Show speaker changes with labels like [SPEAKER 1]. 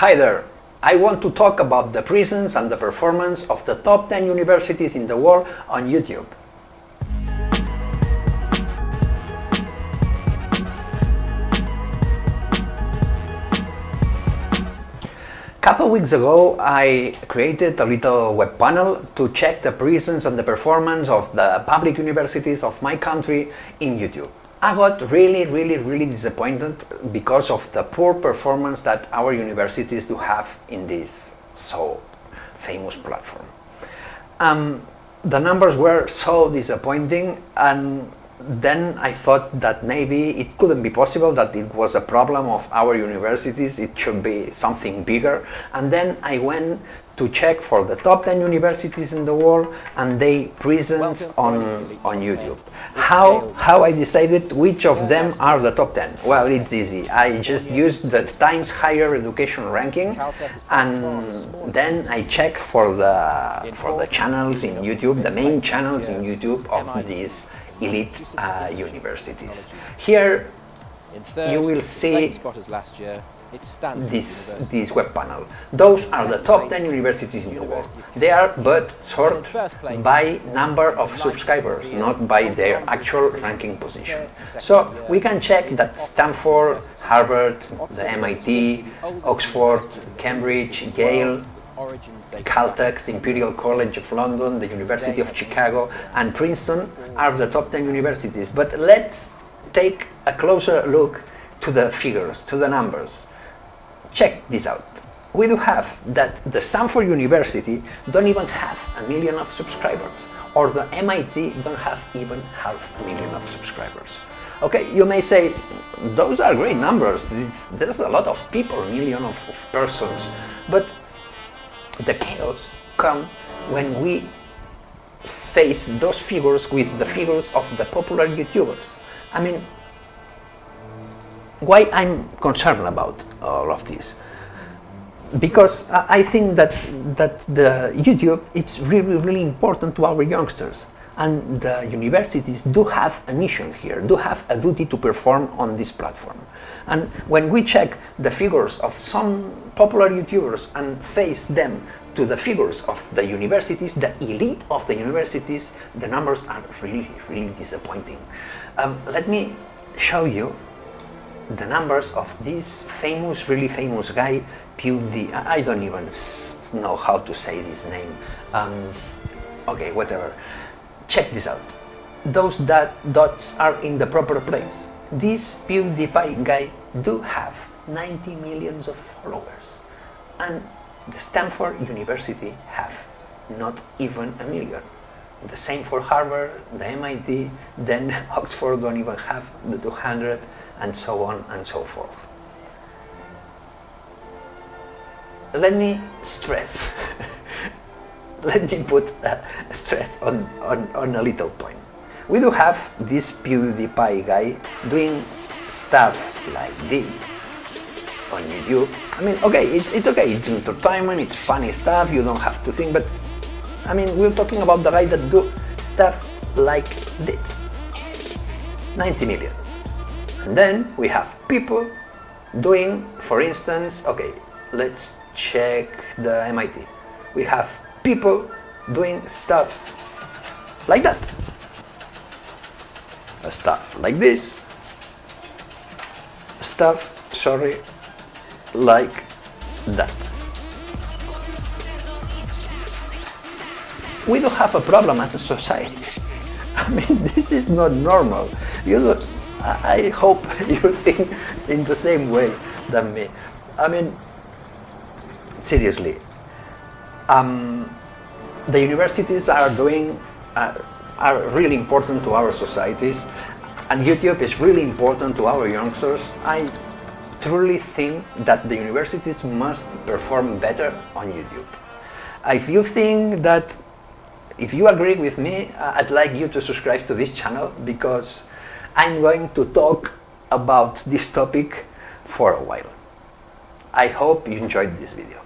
[SPEAKER 1] Hi there! I want to talk about the presence and the performance of the top 10 universities in the world on YouTube. A couple weeks ago I created a little web panel to check the presence and the performance of the public universities of my country in YouTube. I got really, really, really disappointed because of the poor performance that our universities do have in this so famous platform. Um, the numbers were so disappointing and then I thought that maybe it couldn't be possible that it was a problem of our universities, it should be something bigger. And then I went to check for the top 10 universities in the world and they presence on, on YouTube. How, how I decided which of them are the top 10? Well, it's easy. I just used the Times Higher Education ranking and then I check for the, for the channels in YouTube, the main channels in YouTube of these elite uh, universities. Here you will see this, this web panel. Those are the top 10 universities in the world. They are but sorted by number of subscribers, not by their actual ranking position. So we can check that Stanford, Harvard, the MIT, Oxford, Cambridge, Yale, Caltech, the Imperial College of London, the University of Chicago and Princeton are the top 10 universities. But let's take a closer look to the figures, to the numbers. Check this out. We do have that the Stanford University don't even have a million of subscribers or the MIT don't have even half a million of subscribers. Okay, you may say, those are great numbers, it's, there's a lot of people, million of, of persons, but the chaos come when we face those figures with the figures of the popular YouTubers. I mean, why I'm concerned about all of this? Because I think that that the YouTube it's really really important to our youngsters and the universities do have a mission here, do have a duty to perform on this platform. And when we check the figures of some popular YouTubers and face them to the figures of the universities, the elite of the universities, the numbers are really, really disappointing. Um, let me show you the numbers of this famous, really famous guy, PewDie, I don't even know how to say this name. Um, okay, whatever. Check this out. Those dot dots are in the proper place. This PewDiePie guy do have 90 millions of followers. And the Stanford University have not even a million. The same for Harvard, the MIT, then Oxford don't even have the 200 and so on and so forth. Let me stress let me put a stress on, on, on a little point. We do have this PewDiePie guy doing stuff like this on YouTube. I mean, okay, it's, it's okay, it's entertainment, it's funny stuff, you don't have to think, but I mean, we're talking about the guy that do stuff like this. 90 million. And then we have people doing, for instance, okay, let's check the MIT. We have people doing stuff like that. Stuff like this. Stuff, sorry, like that. We don't have a problem as a society. I mean, this is not normal. You, I hope you think in the same way than me. I mean, seriously, um, the universities are doing uh, are really important to our societies and YouTube is really important to our youngsters. I truly think that the universities must perform better on YouTube. If you think that, if you agree with me, uh, I'd like you to subscribe to this channel because I'm going to talk about this topic for a while. I hope you enjoyed this video.